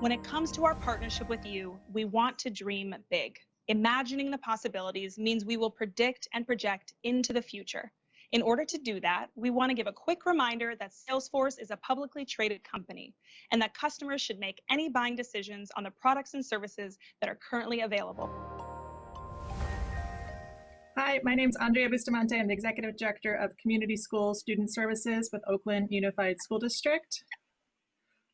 When it comes to our partnership with you, we want to dream big. Imagining the possibilities means we will predict and project into the future. In order to do that, we want to give a quick reminder that Salesforce is a publicly traded company and that customers should make any buying decisions on the products and services that are currently available. Hi, my name is Andrea Bustamante. I'm the Executive Director of Community School Student Services with Oakland Unified School District.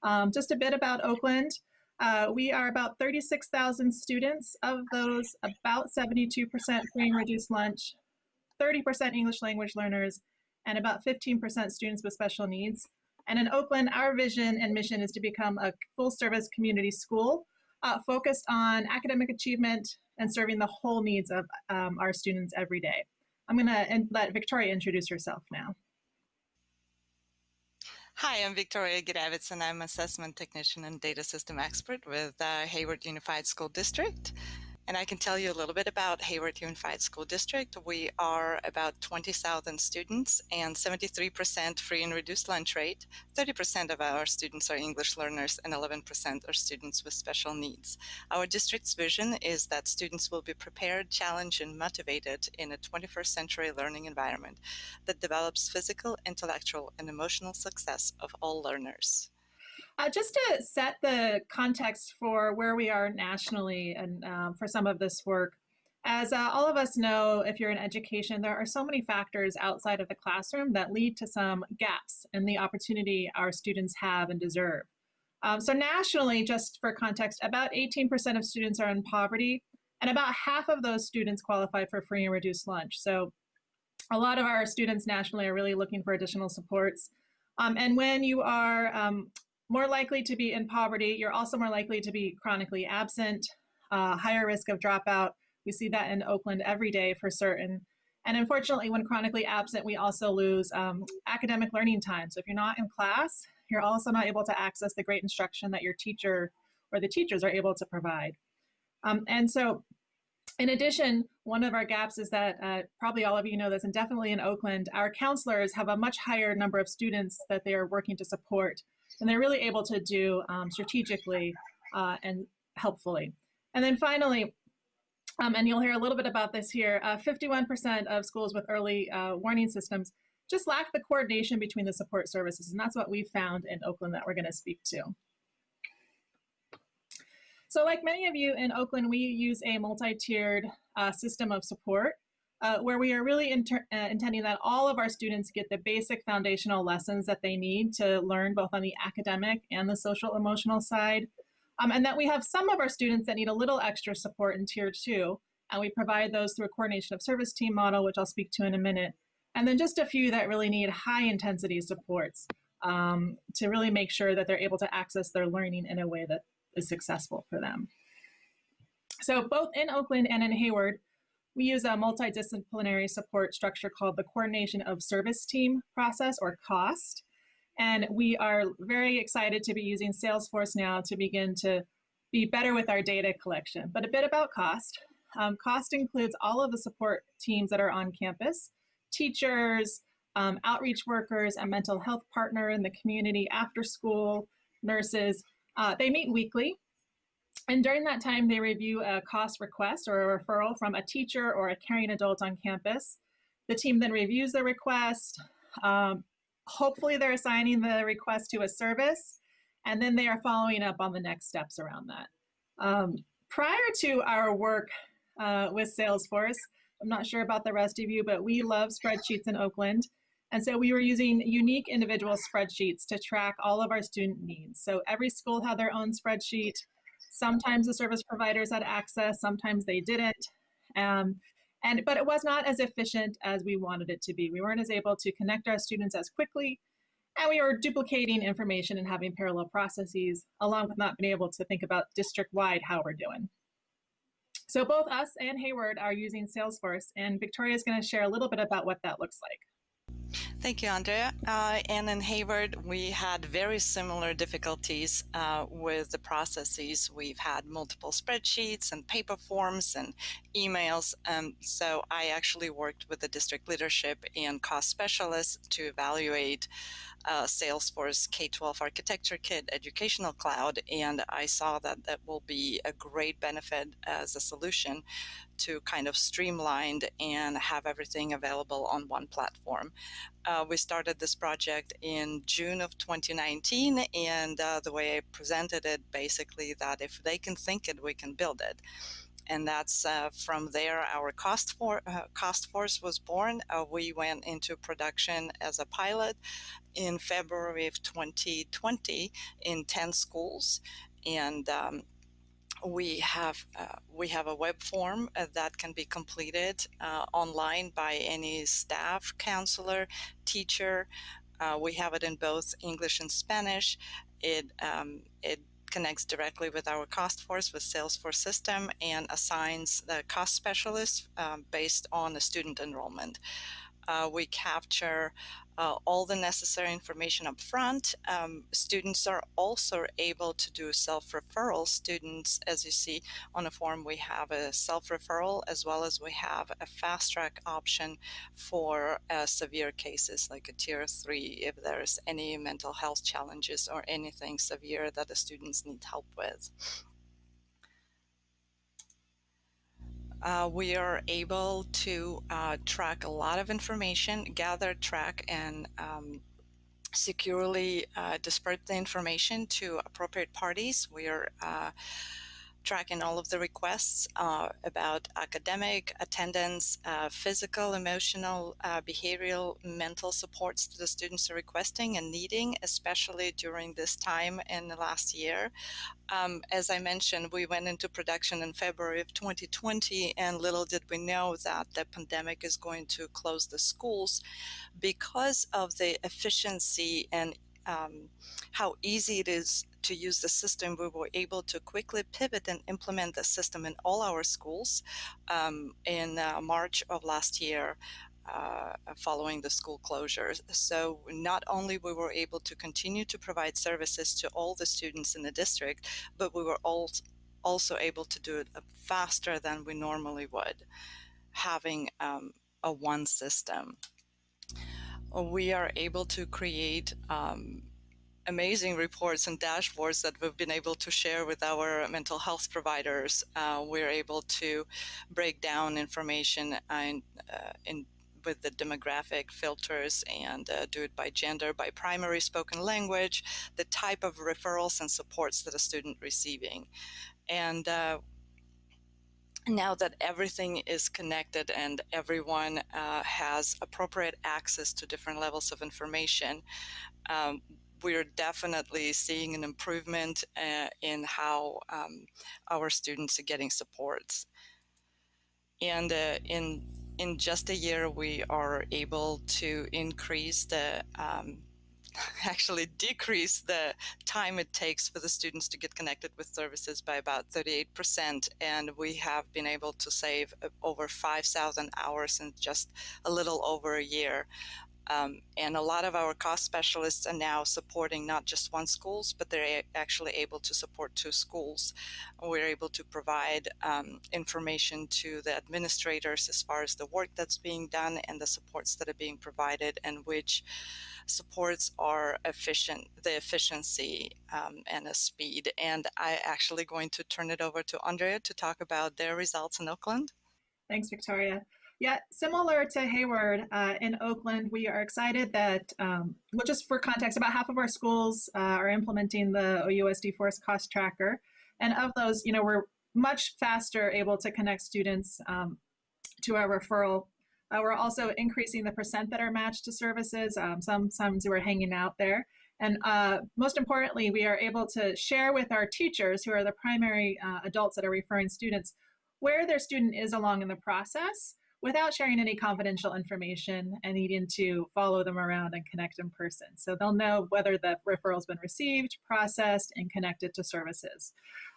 Um, just a bit about Oakland. Uh, we are about 36,000 students. Of those, about 72% free and reduced lunch, 30% English language learners, and about 15% students with special needs. And in Oakland, our vision and mission is to become a full service community school uh, focused on academic achievement and serving the whole needs of um, our students every day. I'm going to let Victoria introduce herself now. Hi, I'm Victoria Gravitz, and I'm assessment technician and data system expert with uh, Hayward Unified School District. And I can tell you a little bit about Hayward Unified School District. We are about 20,000 students and 73% free and reduced lunch rate. 30% of our students are English learners and 11% are students with special needs. Our district's vision is that students will be prepared, challenged, and motivated in a 21st century learning environment that develops physical, intellectual, and emotional success of all learners. Uh, just to set the context for where we are nationally and um, for some of this work, as uh, all of us know, if you're in education, there are so many factors outside of the classroom that lead to some gaps in the opportunity our students have and deserve. Um, so nationally, just for context, about 18% of students are in poverty, and about half of those students qualify for free and reduced lunch. So a lot of our students nationally are really looking for additional supports. Um, and when you are um, more likely to be in poverty. You're also more likely to be chronically absent, uh, higher risk of dropout. We see that in Oakland every day for certain. And unfortunately, when chronically absent, we also lose um, academic learning time. So if you're not in class, you're also not able to access the great instruction that your teacher or the teachers are able to provide. Um, and so in addition, one of our gaps is that uh, probably all of you know this, and definitely in Oakland, our counselors have a much higher number of students that they are working to support and they're really able to do um, strategically uh, and helpfully. And then finally, um, and you'll hear a little bit about this here, 51% uh, of schools with early uh, warning systems just lack the coordination between the support services. And that's what we found in Oakland that we're gonna speak to. So like many of you in Oakland, we use a multi-tiered uh, system of support uh, where we are really uh, intending that all of our students get the basic foundational lessons that they need to learn both on the academic and the social emotional side. Um, and that we have some of our students that need a little extra support in tier two, and we provide those through a coordination of service team model, which I'll speak to in a minute. And then just a few that really need high intensity supports um, to really make sure that they're able to access their learning in a way that is successful for them. So both in Oakland and in Hayward, we use a multidisciplinary support structure called the Coordination of Service Team process, or COST. And we are very excited to be using Salesforce now to begin to be better with our data collection. But a bit about COST. Um, COST includes all of the support teams that are on campus, teachers, um, outreach workers, a mental health partner in the community after school, nurses. Uh, they meet weekly and during that time, they review a cost request or a referral from a teacher or a caring adult on campus. The team then reviews the request. Um, hopefully they're assigning the request to a service, and then they are following up on the next steps around that. Um, prior to our work uh, with Salesforce, I'm not sure about the rest of you, but we love spreadsheets in Oakland. And so we were using unique individual spreadsheets to track all of our student needs. So every school had their own spreadsheet. Sometimes the service providers had access, sometimes they didn't. Um, and, but it was not as efficient as we wanted it to be. We weren't as able to connect our students as quickly, and we were duplicating information and having parallel processes, along with not being able to think about district-wide how we're doing. So both us and Hayward are using Salesforce, and Victoria is going to share a little bit about what that looks like. Thank you, Andrea. Uh, and in Hayward, we had very similar difficulties uh, with the processes. We've had multiple spreadsheets and paper forms and emails. Um, so I actually worked with the district leadership and cost specialists to evaluate uh, Salesforce K-12 Architecture Kit Educational Cloud, and I saw that that will be a great benefit as a solution to kind of streamline and have everything available on one platform. Uh, we started this project in June of 2019, and uh, the way I presented it, basically, that if they can think it, we can build it and that's uh, from there our cost for uh, cost force was born. Uh, we went into production as a pilot in February of 2020 in 10 schools, and um, we have uh, we have a web form uh, that can be completed uh, online by any staff, counselor, teacher. we have it in both English and Spanish. It um, it connects directly with our cost force with Salesforce system and assigns the cost specialist um, based on the student enrollment. Uh, we capture uh, all the necessary information up front. Um, students are also able to do self-referral. Students, as you see on the form, we have a self-referral as well as we have a fast-track option for uh, severe cases like a tier three if there's any mental health challenges or anything severe that the students need help with. Uh, we are able to uh, track a lot of information, gather, track, and um, securely uh, disperse the information to appropriate parties. We are uh, tracking all of the requests uh, about academic, attendance, uh, physical, emotional, behavioral, mental supports that the students are requesting and needing, especially during this time in the last year. Um, as I mentioned, we went into production in February of 2020, and little did we know that the pandemic is going to close the schools because of the efficiency and um, how easy it is to use the system, we were able to quickly pivot and implement the system in all our schools um, in uh, March of last year. Uh, following the school closures. So not only we were able to continue to provide services to all the students in the district, but we were all also able to do it faster than we normally would, having um, a one system. We are able to create um, amazing reports and dashboards that we've been able to share with our mental health providers. Uh, we're able to break down information and, uh, in with the demographic filters and uh, do it by gender, by primary spoken language, the type of referrals and supports that a student receiving. And uh, now that everything is connected and everyone uh, has appropriate access to different levels of information, um, we're definitely seeing an improvement uh, in how um, our students are getting supports. And uh, in in just a year, we are able to increase the, um, actually decrease the time it takes for the students to get connected with services by about 38%. And we have been able to save uh, over 5,000 hours in just a little over a year. Um, and a lot of our cost specialists are now supporting not just one schools, but they're actually able to support two schools. We're able to provide um, information to the administrators as far as the work that's being done and the supports that are being provided and which supports are efficient, the efficiency um, and the speed. And I'm actually going to turn it over to Andrea to talk about their results in Oakland. Thanks, Victoria. Yeah, similar to Hayward uh, in Oakland, we are excited that, um, well, just for context, about half of our schools uh, are implementing the OUSD Force Cost Tracker. And of those, you know, we're much faster able to connect students um, to our referral. Uh, we're also increasing the percent that are matched to services. Um, some some who are hanging out there. And uh, most importantly, we are able to share with our teachers, who are the primary uh, adults that are referring students, where their student is along in the process without sharing any confidential information and needing to follow them around and connect in person. So they'll know whether the referral's been received, processed, and connected to services.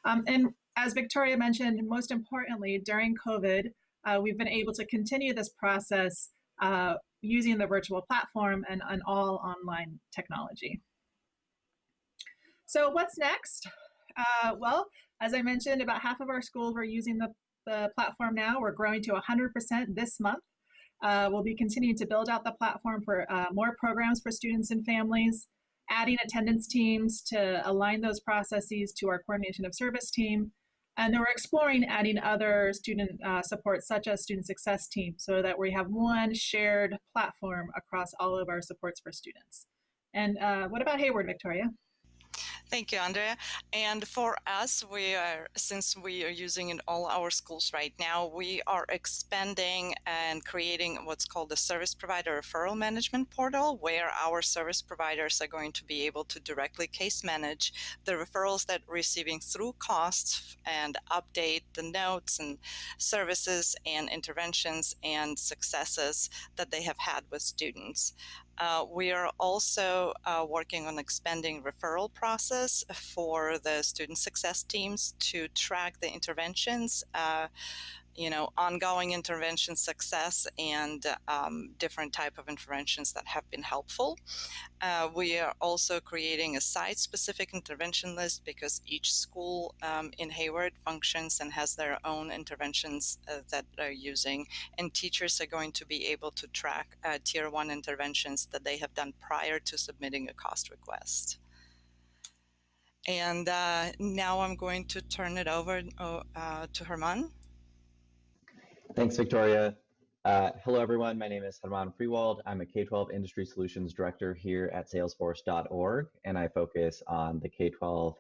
Um, and as Victoria mentioned, most importantly, during COVID, uh, we've been able to continue this process uh, using the virtual platform and an all online technology. So what's next? Uh, well, as I mentioned, about half of our schools are using the, the platform now. We're growing to 100% this month. Uh, we'll be continuing to build out the platform for uh, more programs for students and families, adding attendance teams to align those processes to our coordination of service team. And then we're exploring adding other student uh, support, such as student success team, so that we have one shared platform across all of our supports for students. And uh, what about Hayward, Victoria? Thank you, Andrea. And for us, we are, since we are using in all our schools right now, we are expanding and creating what's called the service provider referral management portal, where our service providers are going to be able to directly case manage the referrals that receiving through costs and update the notes and services and interventions and successes that they have had with students. Uh, we are also uh, working on expanding referral process for the student success teams to track the interventions, uh, you know, ongoing intervention success and um, different type of interventions that have been helpful. Uh, we are also creating a site-specific intervention list because each school um, in Hayward functions and has their own interventions uh, that they're using, and teachers are going to be able to track uh, tier one interventions that they have done prior to submitting a cost request. And uh, now I'm going to turn it over uh, to Herman. Thanks, Victoria. Uh, hello, everyone. My name is Herman Freewald. I'm a K-12 Industry Solutions Director here at Salesforce.org, and I focus on the K-12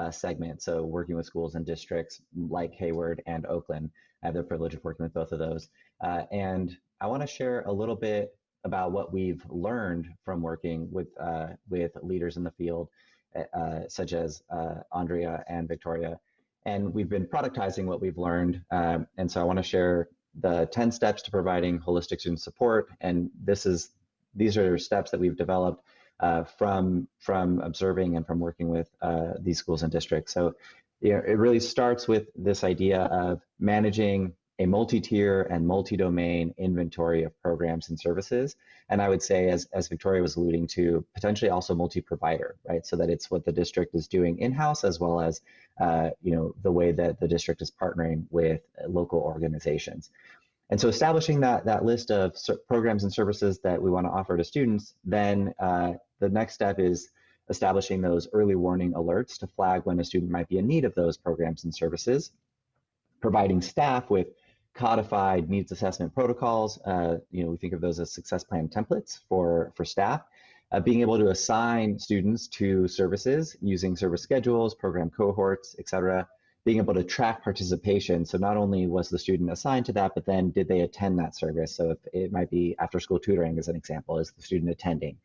uh, segment, so working with schools and districts like Hayward and Oakland. I have the privilege of working with both of those. Uh, and I want to share a little bit about what we've learned from working with, uh, with leaders in the field, uh, such as uh, Andrea and Victoria and we've been productizing what we've learned. Um, and so I want to share the 10 steps to providing holistic student support. And this is these are steps that we've developed uh, from from observing and from working with uh, these schools and districts. So you know, it really starts with this idea of managing a multi-tier and multi-domain inventory of programs and services. And I would say, as, as Victoria was alluding to, potentially also multi-provider, right? So that it's what the district is doing in-house as well as, uh, you know, the way that the district is partnering with local organizations. And so establishing that, that list of programs and services that we want to offer to students, then uh, the next step is establishing those early warning alerts to flag when a student might be in need of those programs and services, providing staff with codified needs assessment protocols. Uh, you know, we think of those as success plan templates for, for staff. Uh, being able to assign students to services using service schedules, program cohorts, et cetera. Being able to track participation. So not only was the student assigned to that, but then did they attend that service? So if it might be after school tutoring as an example, is the student attending?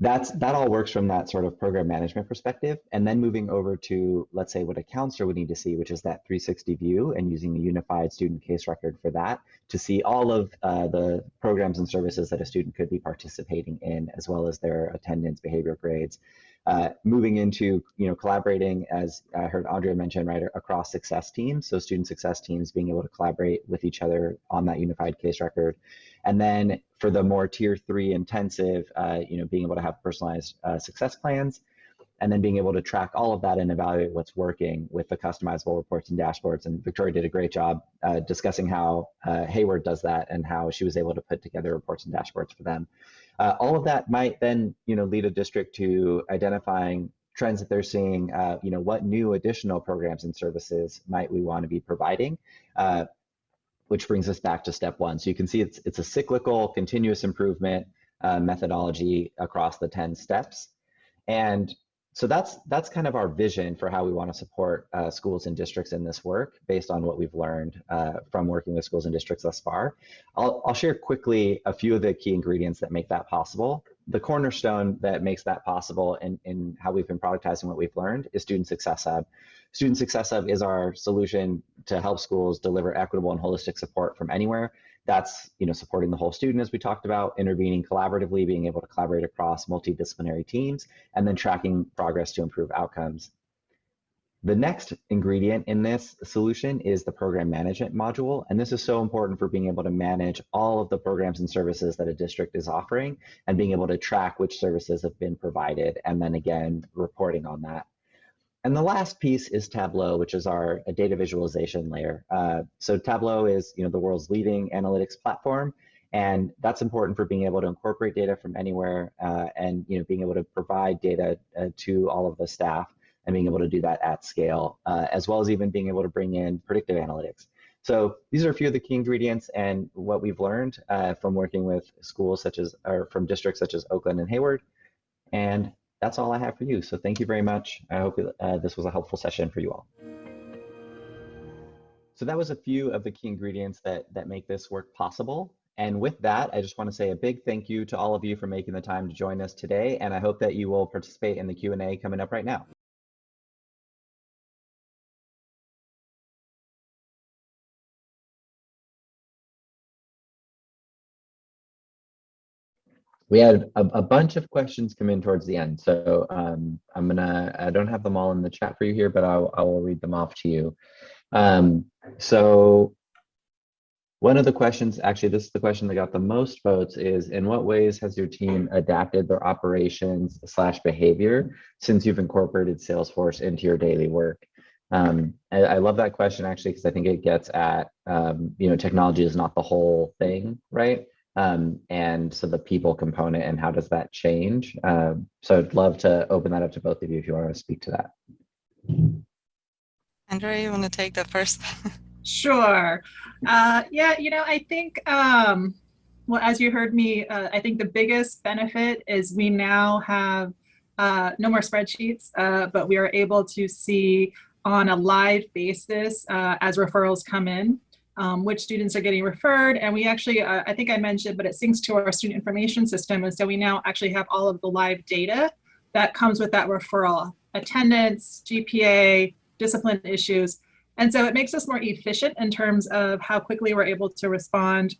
That's that all works from that sort of program management perspective. And then moving over to let's say what a counselor would need to see which is that 360 view and using the unified student case record for that to see all of uh, the programs and services that a student could be participating in as well as their attendance behavior grades. Uh, moving into you know collaborating as i heard andrea mention right across success teams. So student success teams being able to collaborate with each other on that unified case record and then for the more tier three intensive, uh, you know, being able to have personalized uh, success plans, and then being able to track all of that and evaluate what's working with the customizable reports and dashboards. And Victoria did a great job uh, discussing how uh, Hayward does that and how she was able to put together reports and dashboards for them. Uh, all of that might then, you know, lead a district to identifying trends that they're seeing, uh, you know, what new additional programs and services might we want to be providing? Uh, which brings us back to step one. So you can see it's, it's a cyclical continuous improvement uh, methodology across the 10 steps. And so that's that's kind of our vision for how we want to support uh, schools and districts in this work based on what we've learned uh, from working with schools and districts thus far. I'll, I'll share quickly a few of the key ingredients that make that possible. The cornerstone that makes that possible in, in how we've been productizing what we've learned is Student Success Hub. Student Success Hub is our solution to help schools deliver equitable and holistic support from anywhere. That's you know supporting the whole student as we talked about, intervening collaboratively, being able to collaborate across multidisciplinary teams, and then tracking progress to improve outcomes. The next ingredient in this solution is the program management module. And this is so important for being able to manage all of the programs and services that a district is offering and being able to track which services have been provided and then again, reporting on that. And the last piece is Tableau, which is our data visualization layer. Uh, so Tableau is you know, the world's leading analytics platform. And that's important for being able to incorporate data from anywhere uh, and you know, being able to provide data uh, to all of the staff and being able to do that at scale, uh, as well as even being able to bring in predictive analytics. So these are a few of the key ingredients and what we've learned uh, from working with schools such as, or from districts such as Oakland and Hayward. And that's all I have for you. So thank you very much. I hope uh, this was a helpful session for you all. So that was a few of the key ingredients that, that make this work possible. And with that, I just want to say a big thank you to all of you for making the time to join us today. And I hope that you will participate in the Q&A coming up right now. We had a, a, bunch of questions come in towards the end. So um, I'm gonna, I don't have them all in the chat for you here, but I'll, I will read them off to you. Um, so one of the questions, actually, this is the question that got the most votes is, in what ways has your team adapted their operations slash behavior since you've incorporated Salesforce into your daily work? Um, I, I, love that question actually, because I think it gets at, um, you know, technology is not the whole thing, right? Um, and so the people component and how does that change? Um, so I'd love to open that up to both of you if you want to speak to that. Andrea, you want to take that first? sure. Uh, yeah, you know, I think, um, well, as you heard me, uh, I think the biggest benefit is we now have uh, no more spreadsheets, uh, but we are able to see on a live basis uh, as referrals come in um, which students are getting referred. And we actually, uh, I think I mentioned, but it syncs to our student information system. And so we now actually have all of the live data that comes with that referral, attendance, GPA, discipline issues. And so it makes us more efficient in terms of how quickly we're able to respond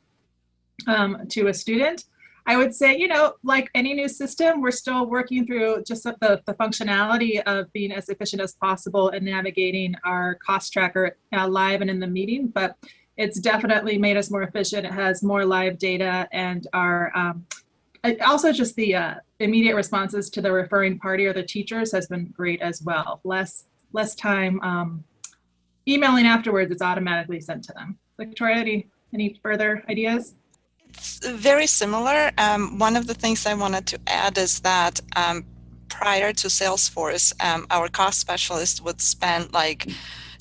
um, to a student. I would say, you know, like any new system, we're still working through just the, the functionality of being as efficient as possible and navigating our cost tracker uh, live and in the meeting. But it's definitely made us more efficient. It has more live data and our um, also just the uh, immediate responses to the referring party or the teachers has been great as well. Less less time um, emailing afterwards, it's automatically sent to them. Victoria, any, any further ideas? It's very similar. Um, one of the things I wanted to add is that um, prior to Salesforce, um, our cost specialist would spend like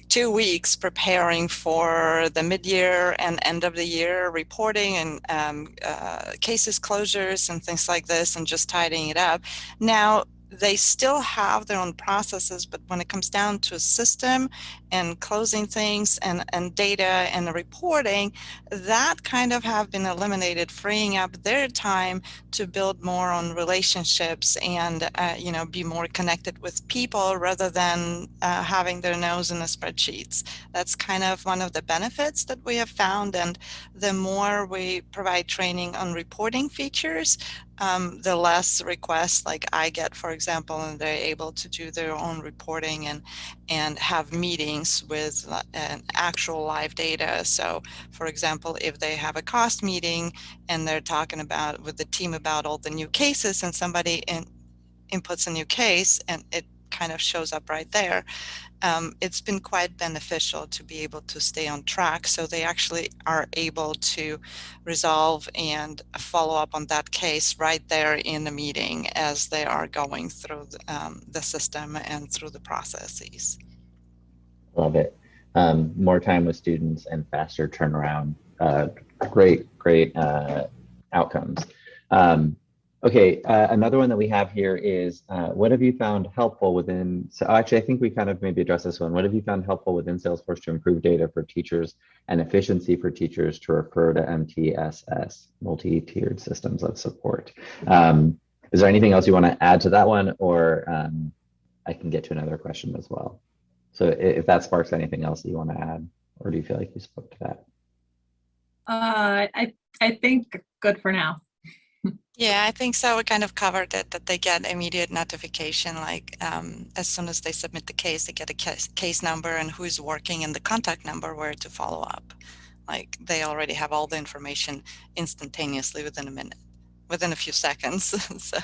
two weeks preparing for the mid-year and end of the year reporting and um, uh, cases closures and things like this and just tidying it up. Now they still have their own processes, but when it comes down to a system and closing things and, and data and reporting, that kind of have been eliminated, freeing up their time to build more on relationships and, uh, you know, be more connected with people rather than uh, having their nose in the spreadsheets. That's kind of one of the benefits that we have found. And the more we provide training on reporting features, um, the less requests like I get, for example, and they're able to do their own reporting and and have meetings with uh, actual live data. So, for example, if they have a cost meeting and they're talking about with the team about all the new cases, and somebody in, inputs a new case and it kind of shows up right there, um, it's been quite beneficial to be able to stay on track. So they actually are able to resolve and follow up on that case right there in the meeting as they are going through the, um, the system and through the processes. Love it. Um, more time with students and faster turnaround. Uh, great, great uh, outcomes. Um, Okay, uh, another one that we have here is uh, what have you found helpful within, so actually I think we kind of maybe address this one. What have you found helpful within Salesforce to improve data for teachers and efficiency for teachers to refer to MTSS, multi-tiered systems of support? Um, is there anything else you want to add to that one or um, I can get to another question as well. So if that sparks anything else that you want to add, or do you feel like you spoke to that? Uh, I, I think good for now. Yeah, I think so. We kind of covered it that they get immediate notification, like um, as soon as they submit the case, they get a case, case number and who's working and the contact number where to follow up. Like they already have all the information instantaneously within a minute, within a few seconds. so.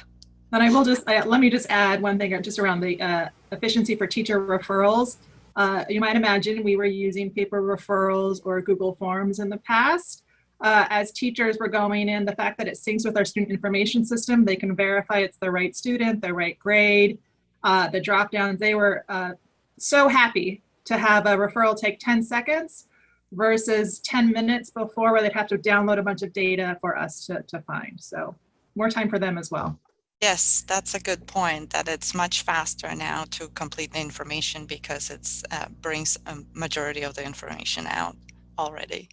But I will just, I, let me just add one thing just around the uh, efficiency for teacher referrals. Uh, you might imagine we were using paper referrals or Google Forms in the past. Uh, as teachers were going in, the fact that it syncs with our student information system, they can verify it's the right student, the right grade, uh, the drop downs. They were uh, so happy to have a referral take 10 seconds versus 10 minutes before where they'd have to download a bunch of data for us to, to find. So more time for them as well. Yes, that's a good point that it's much faster now to complete the information because it uh, brings a majority of the information out already.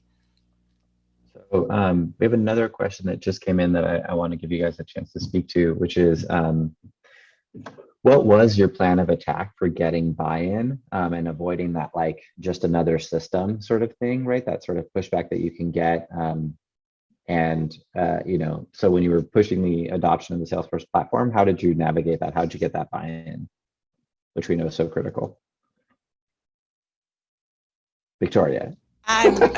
So um, we have another question that just came in that I, I want to give you guys a chance to speak to, which is um, what was your plan of attack for getting buy-in um, and avoiding that like just another system sort of thing, right? That sort of pushback that you can get. And, uh, you know, so when you were pushing the adoption of the Salesforce platform, how did you navigate that? How did you get that buy-in, which we know is so critical? Victoria. I'm,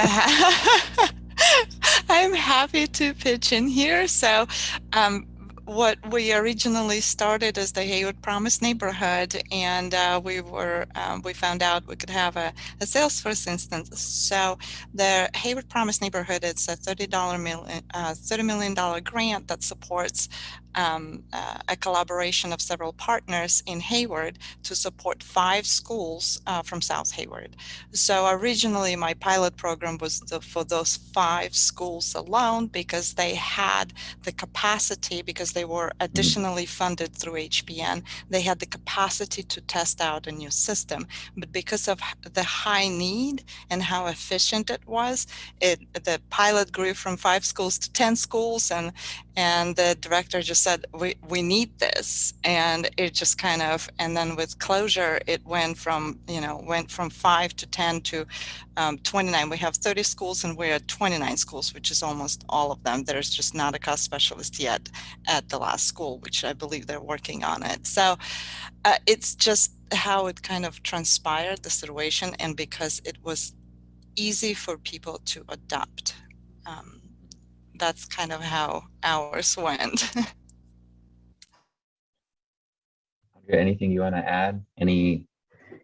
I'm happy to pitch in here. So um, what we originally started as the Hayward Promise neighborhood, and uh, we were um, we found out we could have a, a Salesforce instance. So the Hayward Promise neighborhood it's a thirty dollar million uh, thirty million dollar grant that supports um, uh, a collaboration of several partners in Hayward to support five schools uh, from South Hayward. So originally my pilot program was the, for those five schools alone because they had the capacity, because they were additionally funded through HPN, they had the capacity to test out a new system. But because of the high need and how efficient it was, it the pilot grew from five schools to 10 schools and, and the director just said, we, we need this. And it just kind of, and then with closure, it went from, you know, went from five to 10 to um, 29. We have 30 schools and we're at 29 schools, which is almost all of them. There's just not a cost specialist yet at the last school, which I believe they're working on it. So uh, it's just how it kind of transpired, the situation, and because it was easy for people to adopt. Um, that's kind of how ours went. Anything you want to add? Any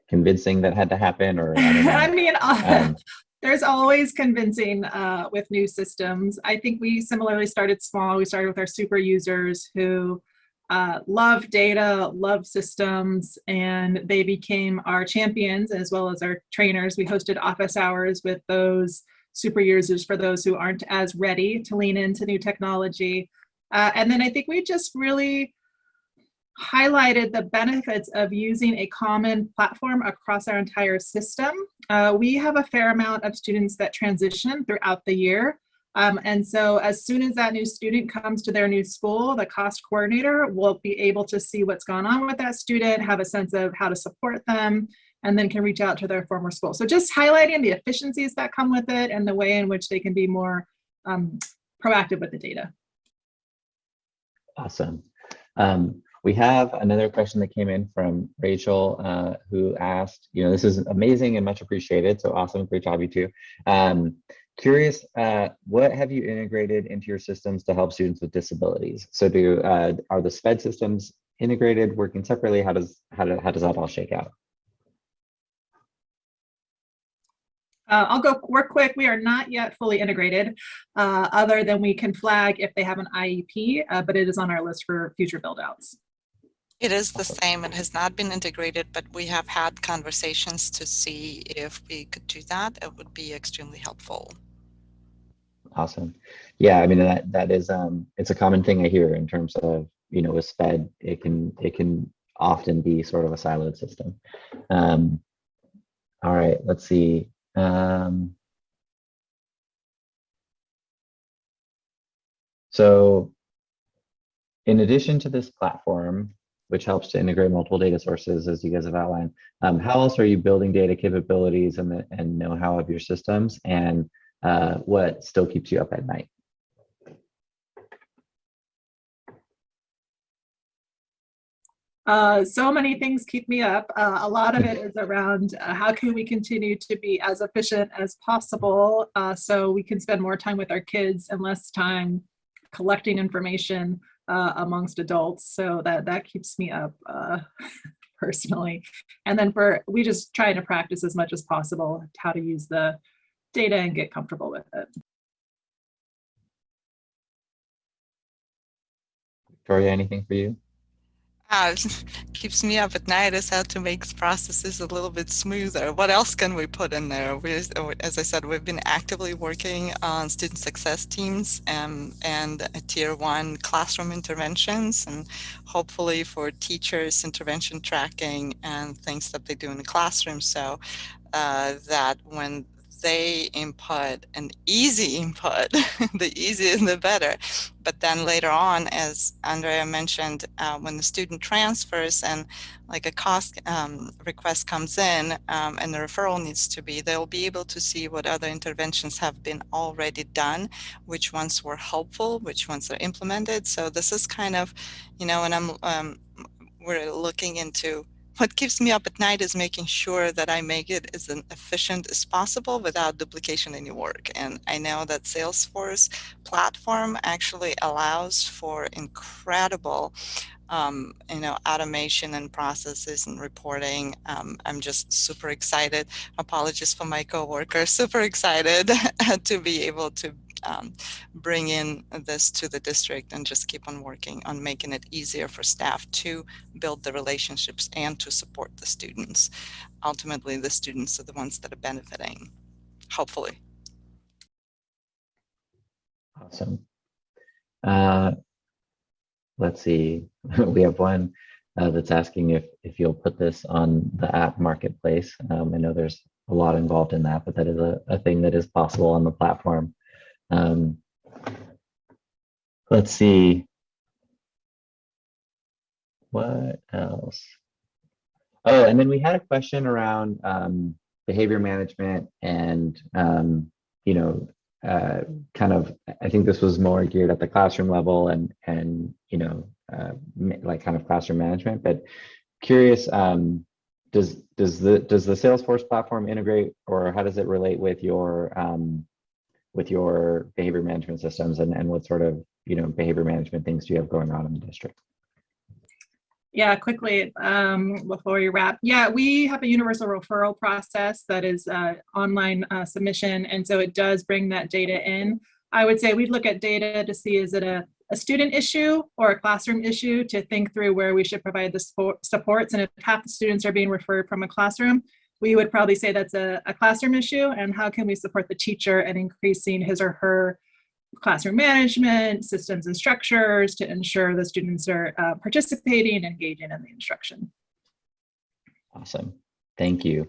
convincing that had to happen or I, I mean, um, there's always convincing uh, with new systems. I think we similarly started small. We started with our super users who uh, love data, love systems, and they became our champions as well as our trainers. We hosted office hours with those super users for those who aren't as ready to lean into new technology. Uh, and then I think we just really highlighted the benefits of using a common platform across our entire system. Uh, we have a fair amount of students that transition throughout the year. Um, and so as soon as that new student comes to their new school, the cost coordinator will be able to see what's gone on with that student, have a sense of how to support them, and then can reach out to their former school. So just highlighting the efficiencies that come with it and the way in which they can be more um, proactive with the data. Awesome. Um, we have another question that came in from Rachel, uh, who asked, you know, this is amazing and much appreciated. So awesome, great job, you two. Um, curious, uh, what have you integrated into your systems to help students with disabilities? So do uh, are the SPED systems integrated, working separately? How does how, do, how does that all shake out? Uh, I'll go work quick. We are not yet fully integrated, uh, other than we can flag if they have an IEP, uh, but it is on our list for future build outs. It is the same. It has not been integrated, but we have had conversations to see if we could do that. It would be extremely helpful. Awesome. Yeah, I mean that that is um it's a common thing I hear in terms of you know with SPED it can it can often be sort of a siloed system. Um, all right, let's see. Um, so in addition to this platform, which helps to integrate multiple data sources as you guys have outlined. Um, how else are you building data capabilities and, and know-how of your systems and uh, what still keeps you up at night? Uh, so many things keep me up. Uh, a lot of it is around uh, how can we continue to be as efficient as possible uh, so we can spend more time with our kids and less time collecting information uh, amongst adults. So that that keeps me up uh, personally. And then for we just try to practice as much as possible how to use the data and get comfortable with it. Victoria, anything for you? Uh, keeps me up at night is how to make processes a little bit smoother. What else can we put in there? We, as I said, we've been actively working on student success teams um, and tier one classroom interventions and hopefully for teachers intervention tracking and things that they do in the classroom so uh, that when they input an easy input, the easier the better. But then later on, as Andrea mentioned, uh, when the student transfers and like a cost um, request comes in um, and the referral needs to be, they'll be able to see what other interventions have been already done, which ones were helpful, which ones are implemented. So this is kind of, you know, when I'm, um, we're looking into what keeps me up at night is making sure that I make it as efficient as possible without duplication any work. And I know that Salesforce platform actually allows for incredible um, you know, automation and processes and reporting. Um, I'm just super excited. Apologies for my coworkers, super excited to be able to um, bring in this to the district and just keep on working on making it easier for staff to build the relationships and to support the students. Ultimately, the students are the ones that are benefiting, hopefully. Awesome. Uh, let's see, we have one uh, that's asking if, if you'll put this on the app marketplace. Um, I know there's a lot involved in that, but that is a, a thing that is possible on the platform. Um, let's see. What else? Oh, and then we had a question around um, behavior management and, um, you know, uh, kind of, I think this was more geared at the classroom level and, and you know, uh, like kind of classroom management, but curious, um, does does the does the Salesforce platform integrate or how does it relate with your um, with your behavior management systems and, and what sort of you know behavior management things do you have going on in the district? Yeah, quickly um, before we wrap. Yeah, we have a universal referral process that is uh, online uh, submission, and so it does bring that data in. I would say we'd look at data to see is it a, a student issue or a classroom issue to think through where we should provide the support, supports. And if half the students are being referred from a classroom, we would probably say that's a, a classroom issue and how can we support the teacher in increasing his or her classroom management, systems and structures to ensure the students are uh, participating and engaging in the instruction. Awesome. Thank you.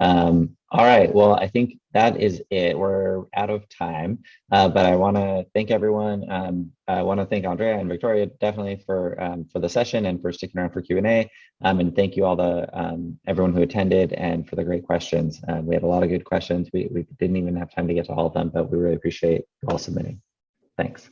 Um, all right, well, I think that is it. We're out of time, uh, but I want to thank everyone. Um, I want to thank Andrea and Victoria definitely for um, for the session and for sticking around for Q&A. Um, and thank you all the um, everyone who attended and for the great questions. Uh, we had a lot of good questions. We, we didn't even have time to get to all of them, but we really appreciate you all submitting. Thanks.